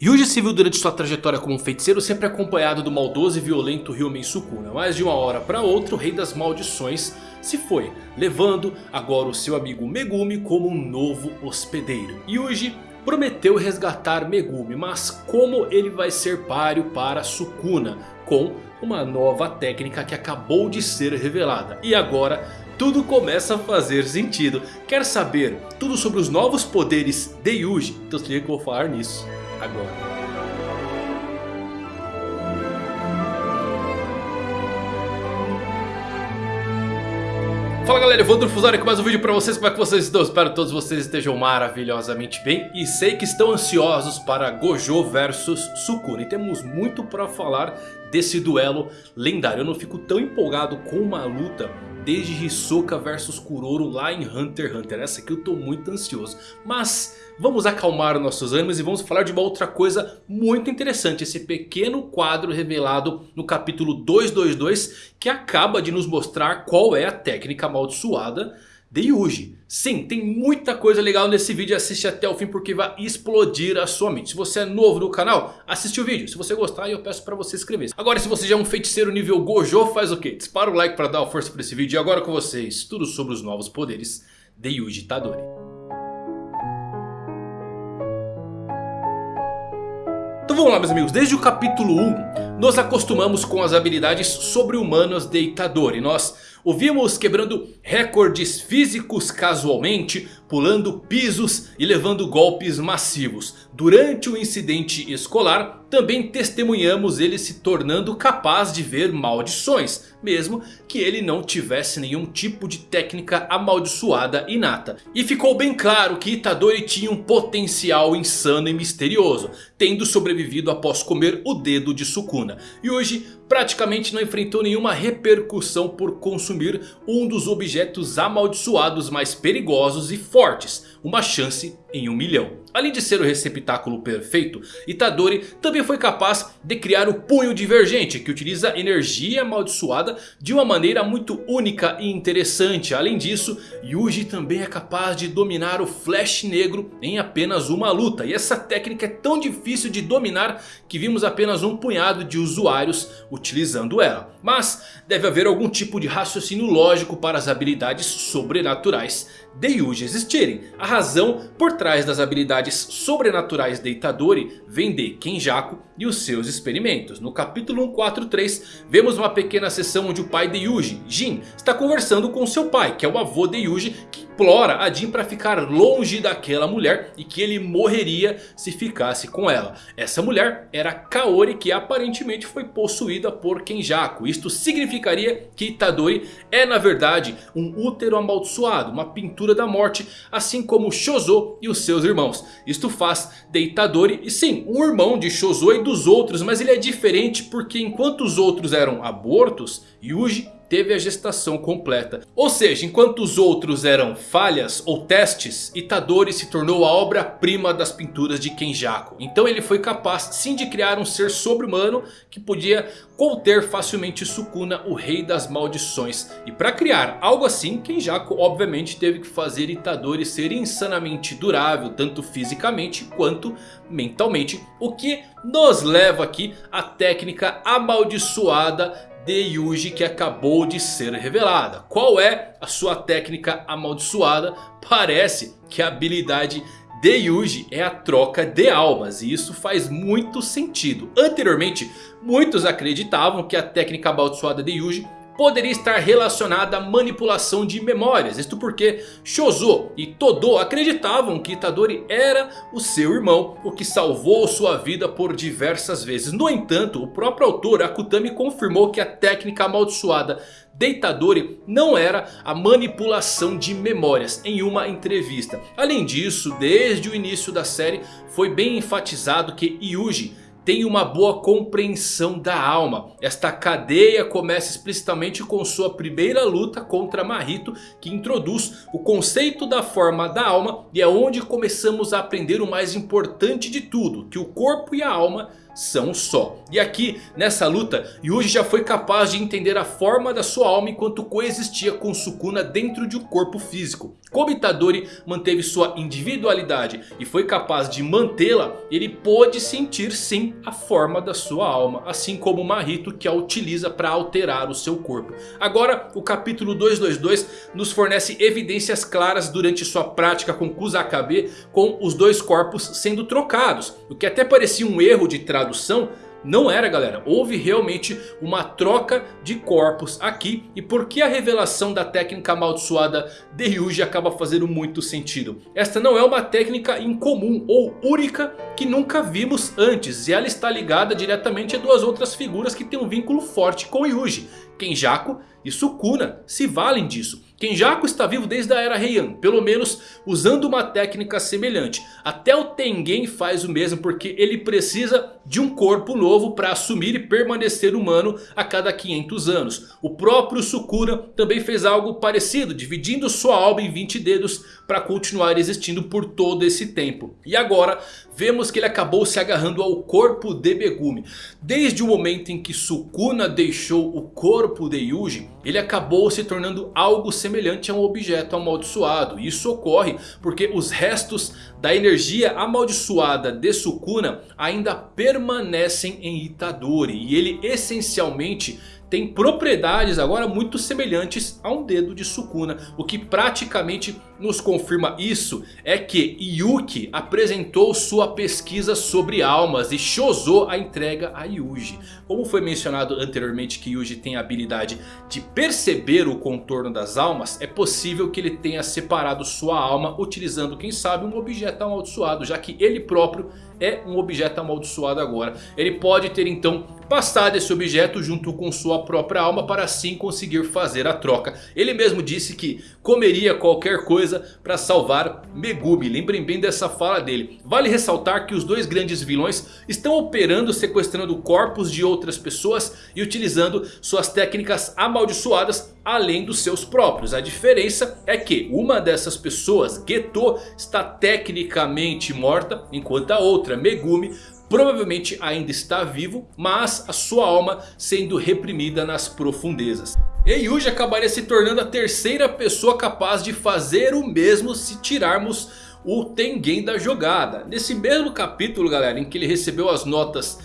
Yuji se viu durante sua trajetória como um feiticeiro sempre acompanhado do maldoso e violento Ryumen Sukuna. Mas de uma hora para outra o rei das maldições se foi, levando agora o seu amigo Megumi como um novo hospedeiro. Yuji prometeu resgatar Megumi, mas como ele vai ser páreo para Sukuna com uma nova técnica que acabou de ser revelada. E agora tudo começa a fazer sentido. Quer saber tudo sobre os novos poderes de Yuji? Então se liga que eu vou falar nisso agora. Fala galera, Evandro Fusari com mais um vídeo pra vocês, como é que vocês estão? Espero que todos vocês estejam maravilhosamente bem E sei que estão ansiosos para Gojo versus Sukuna E temos muito pra falar desse duelo lendário Eu não fico tão empolgado com uma luta desde Hisoka versus Kuroro lá em Hunter x Hunter. Essa aqui eu tô muito ansioso. Mas vamos acalmar nossos ânimos e vamos falar de uma outra coisa muito interessante. Esse pequeno quadro revelado no capítulo 222 que acaba de nos mostrar qual é a técnica amaldiçoada de Yuji. Sim, tem muita coisa legal nesse vídeo, assiste até o fim porque vai explodir a sua mente. Se você é novo no canal, assiste o vídeo. Se você gostar, eu peço para você inscrever. Agora, se você já é um feiticeiro nível Gojo, faz o quê? Dispara o like para dar força para esse vídeo. E agora com vocês, tudo sobre os novos poderes de Yuji Tadori. Vamos lá meus amigos, desde o capítulo 1 nos acostumamos com as habilidades sobre-humanas de Itadori. Nós o vimos quebrando recordes físicos casualmente, pulando pisos e levando golpes massivos. Durante o incidente escolar, também testemunhamos ele se tornando capaz de ver maldições. Mesmo que ele não tivesse nenhum tipo de técnica amaldiçoada inata. E ficou bem claro que Itadori tinha um potencial insano e misterioso. Tendo sobrevivido após comer o dedo de Sukuna. E hoje praticamente não enfrentou nenhuma repercussão por consumir um dos objetos amaldiçoados mais perigosos e fortes. Uma chance em um milhão. Além de ser o receptáculo perfeito, Itadori também foi capaz de criar o punho divergente. Que utiliza energia amaldiçoada de uma maneira muito única e interessante. Além disso, Yuji também é capaz de dominar o Flash Negro em apenas uma luta. E essa técnica é tão difícil de dominar que vimos apenas um punhado de usuários utilizando ela. Mas deve haver algum tipo de raciocínio lógico para as habilidades sobrenaturais de Yuji existirem. A razão por trás das habilidades sobrenaturais de Itadori vem de Kenjaku e os seus experimentos. No capítulo 143 vemos uma pequena sessão onde o pai de Yuji, Jin, está conversando com seu pai, que é o avô de Yuji, que implora a Jin para ficar longe daquela mulher e que ele morreria se ficasse com ela. Essa mulher era Kaori que aparentemente foi possuída por Kenjaku. Isto significaria que Itadori é na verdade um útero amaldiçoado, uma pintura da morte, assim como Shozo e os seus irmãos. Isto faz de Itadori, e sim, um irmão de Shozo e dos outros, mas ele é diferente porque enquanto os outros eram abortos, Yuji teve a gestação completa. Ou seja, enquanto os outros eram falhas ou testes, Itadori se tornou a obra-prima das pinturas de Kenjaku. Então ele foi capaz sim de criar um ser sobre-humano que podia conter facilmente Sukuna, o rei das maldições. E para criar algo assim, Kenjaku obviamente teve que fazer Itadori ser insanamente durável, tanto fisicamente quanto mentalmente. O que nos leva aqui à técnica amaldiçoada de Yuji que acabou de ser revelada. Qual é a sua técnica amaldiçoada? Parece que a habilidade de Yuji é a troca de almas e isso faz muito sentido. Anteriormente, muitos acreditavam que a técnica amaldiçoada de Yuji poderia estar relacionada à manipulação de memórias. Isto porque Shozo e Todo acreditavam que Itadori era o seu irmão, o que salvou sua vida por diversas vezes. No entanto, o próprio autor Akutami confirmou que a técnica amaldiçoada de Itadori não era a manipulação de memórias em uma entrevista. Além disso, desde o início da série foi bem enfatizado que Yuji tem uma boa compreensão da alma. Esta cadeia começa explicitamente com sua primeira luta contra Mahito que introduz o conceito da forma da alma e é onde começamos a aprender o mais importante de tudo, que o corpo e a alma são só. E aqui nessa luta Yuji já foi capaz de entender a forma da sua alma enquanto coexistia com Sukuna dentro de um corpo físico. Como Itadori manteve sua individualidade e foi capaz de mantê-la, ele pôde sentir sim a forma da sua alma. Assim como Mahito que a utiliza para alterar o seu corpo. Agora o capítulo 222 nos fornece evidências claras durante sua prática com Kusakabe com os dois corpos sendo trocados. O que até parecia um erro de tradução tradução não era galera, houve realmente uma troca de corpos aqui e por que a revelação da técnica amaldiçoada de Ryuji acaba fazendo muito sentido. Esta não é uma técnica incomum ou única que nunca vimos antes e ela está ligada diretamente a duas outras figuras que têm um vínculo forte com Ryuji. Kenjaku e Sukuna se valem disso. Kenjaku está vivo desde a era Heian, pelo menos usando uma técnica semelhante. Até o Tengen faz o mesmo porque ele precisa de um corpo novo para assumir e permanecer humano a cada 500 anos. O próprio Sukuna também fez algo parecido, dividindo sua alma em 20 dedos para continuar existindo por todo esse tempo. E agora vemos que ele acabou se agarrando ao corpo de Megumi. Desde o momento em que Sukuna deixou o corpo de Yuji, ele acabou se tornando algo semelhante a um objeto amaldiçoado. Isso ocorre porque os restos da energia amaldiçoada de Sukuna ainda permanecem em Itadori. E ele essencialmente tem propriedades agora muito semelhantes a um dedo de Sukuna. O que praticamente nos confirma isso é que Yuki apresentou sua pesquisa sobre almas e Shozo a entrega a Yuji. Como foi mencionado anteriormente que Yuji tem a habilidade de perceber o contorno das almas, é possível que ele tenha separado sua alma utilizando quem sabe um objeto amaldiçoado, já que ele próprio é um objeto amaldiçoado agora. Ele pode ter então passado esse objeto junto com sua própria alma para assim conseguir fazer a troca. Ele mesmo disse que comeria qualquer coisa para salvar Megumi. Lembrem bem dessa fala dele. Vale ressaltar que os dois grandes vilões estão operando sequestrando corpos de outras pessoas e utilizando suas técnicas amaldiçoadas além dos seus próprios. A diferença é que uma dessas pessoas, Geto, está tecnicamente morta enquanto a outra, Megumi, provavelmente ainda está vivo, mas a sua alma sendo reprimida nas profundezas. Yuji acabaria se tornando a terceira pessoa capaz de fazer o mesmo se tirarmos o Tengen da jogada. Nesse mesmo capítulo galera, em que ele recebeu as notas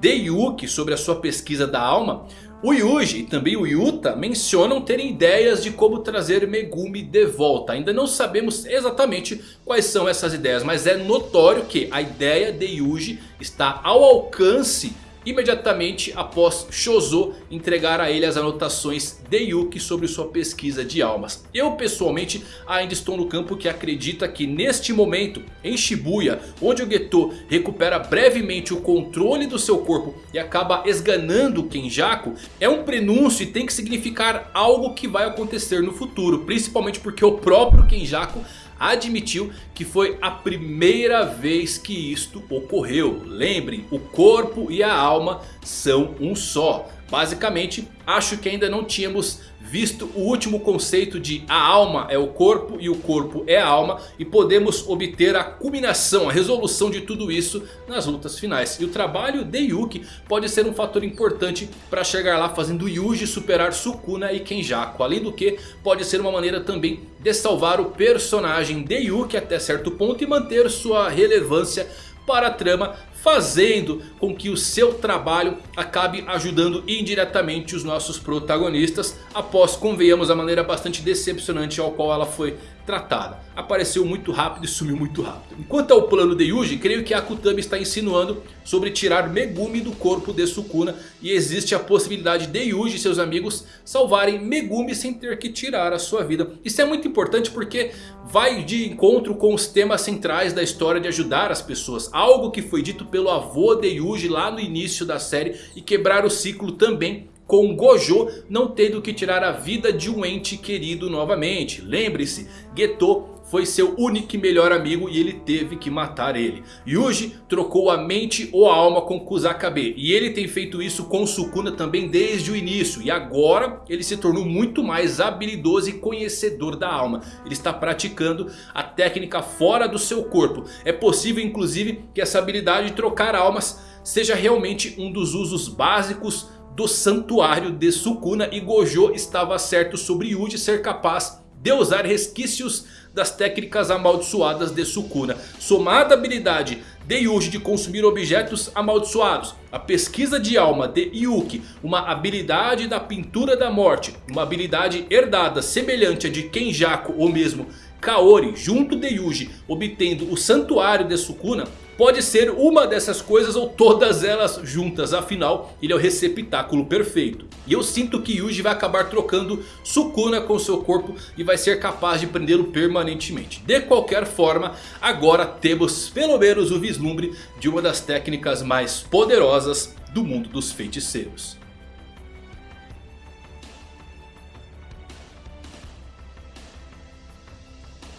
de Yuki sobre a sua pesquisa da alma... O Yuji e também o Yuta mencionam terem ideias de como trazer Megumi de volta. Ainda não sabemos exatamente quais são essas ideias. Mas é notório que a ideia de Yuji está ao alcance imediatamente após Shozo entregar a ele as anotações de Yuki sobre sua pesquisa de almas. Eu pessoalmente ainda estou no campo que acredita que neste momento em Shibuya, onde o Geto recupera brevemente o controle do seu corpo e acaba esganando Kenjaku, é um prenúncio e tem que significar algo que vai acontecer no futuro, principalmente porque o próprio Kenjaku admitiu que foi a primeira vez que isto ocorreu. Lembrem, o corpo e a alma são um só. Basicamente, acho que ainda não tínhamos visto o último conceito de a alma é o corpo e o corpo é a alma. E podemos obter a culminação, a resolução de tudo isso nas lutas finais. E o trabalho de Yuki pode ser um fator importante para chegar lá fazendo Yuji superar Sukuna e Kenjaku. Além do que pode ser uma maneira também de salvar o personagem de Yuki até certo ponto e manter sua relevância para a trama fazendo com que o seu trabalho acabe ajudando indiretamente os nossos protagonistas. Após, convenhamos, a maneira bastante decepcionante ao qual ela foi tratada. Apareceu muito rápido e sumiu muito rápido. Enquanto ao plano de Yuji, creio que Akutami está insinuando sobre tirar Megumi do corpo de Sukuna. E existe a possibilidade de Yuji e seus amigos salvarem Megumi sem ter que tirar a sua vida. Isso é muito importante porque vai de encontro com os temas centrais da história de ajudar as pessoas. Algo que foi dito pelo avô de Yuji lá no início da série e quebrar o ciclo também com Gojo não tendo que tirar a vida de um ente querido novamente. Lembre-se, Geto foi seu único e melhor amigo e ele teve que matar ele. Yuji trocou a mente ou a alma com Kusakabe. E ele tem feito isso com Sukuna também desde o início. E agora ele se tornou muito mais habilidoso e conhecedor da alma. Ele está praticando a técnica fora do seu corpo. É possível inclusive que essa habilidade de trocar almas seja realmente um dos usos básicos do santuário de Sukuna. E Gojo estava certo sobre Yuji ser capaz de usar resquícios das técnicas amaldiçoadas de Sukuna. Somada a habilidade de Yuji de consumir objetos amaldiçoados. A pesquisa de alma de Yuki, uma habilidade da pintura da morte. Uma habilidade herdada semelhante a de Kenjaku ou mesmo Kaori junto de Yuji obtendo o santuário de Sukuna Pode ser uma dessas coisas ou todas elas juntas. Afinal, ele é o receptáculo perfeito. E eu sinto que Yuji vai acabar trocando Sukuna com seu corpo. E vai ser capaz de prendê-lo permanentemente. De qualquer forma, agora temos pelo menos o vislumbre de uma das técnicas mais poderosas do mundo dos feiticeiros.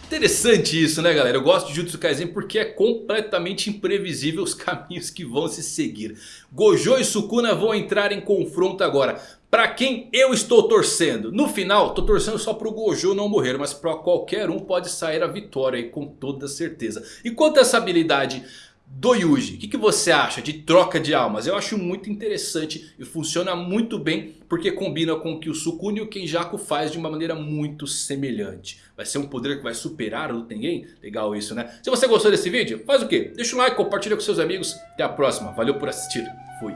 Interessante isso né galera, eu gosto de Jutsu Kaisen porque é completamente imprevisível os caminhos que vão se seguir. Gojo e Sukuna vão entrar em confronto agora. Pra quem eu estou torcendo? No final, tô torcendo só pro Gojo não morrer. Mas pra qualquer um pode sair a vitória aí com toda certeza. E quanto a essa habilidade do Yuji. O que, que, você acha de troca de almas? Eu acho muito interessante e funciona muito bem porque combina com o que o Sukuna e o Kenjaku faz de uma maneira muito semelhante. Vai ser um poder que vai superar o Tengen? Legal isso né? Se você gostou desse vídeo, faz o quê? Deixa um like, compartilha com seus amigos. Até a próxima. Valeu por assistir. Fui.